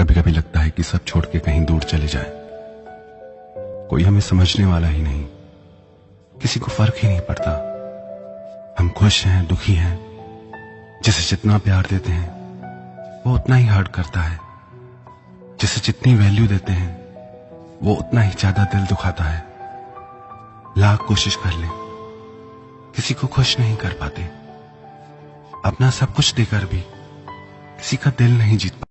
कभी कभी लगता है कि सब छोड़ के कहीं दूर चले जाए। कोई हमें समझने वाला ही नहीं। किसी को फ़र्क ही नहीं पड़ता। हम खुश हैं, दुखी हैं। जिसे जितना प्यार देते हैं, वो उतना ही हर्ट करता है। जिसे जितनी वैल्यू देते हैं, वो उतना ही ज़्यादा दिल दुखाता है। लाख कोशिश कर ले। किसी को खुश नहीं कर पाते। अपना सब कुछ देकर भी किसी का दिल नहीं जीत पाते